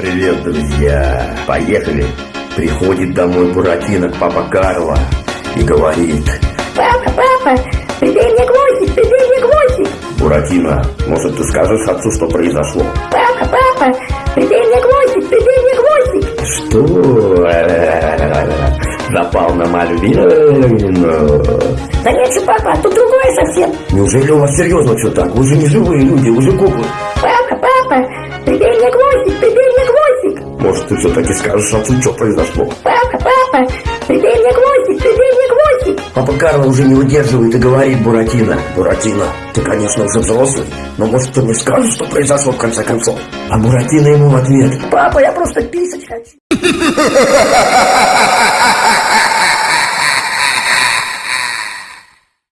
Привет, друзья! Поехали! Приходит домой Буратино к папа Карло и говорит Папа, папа, прибей мне гвоздик, прибей мне гвоздик. Буратино, может ты скажешь отцу, что произошло? Папа, папа, прибей мне гвоздик, прибей мне гвоздик. Что? Запал на Мальвину? Да нет же, папа, тут другое совсем. Неужели у вас серьезно все так? Вы же не живые люди, вы же куклы. Папа, папа, прибей мне гвоздик, прибей. Может ты все-таки скажешь отцу, что произошло? Папа, папа, прибей мне гвоздик, прибей мне гвоздик. Папа Карло уже не выдерживает и говорит Буратино. Буратино, ты, конечно, уже взрослый, но может ты мне скажешь, что произошло в конце концов? А Буратино ему в ответ. Папа, я просто писать хочу.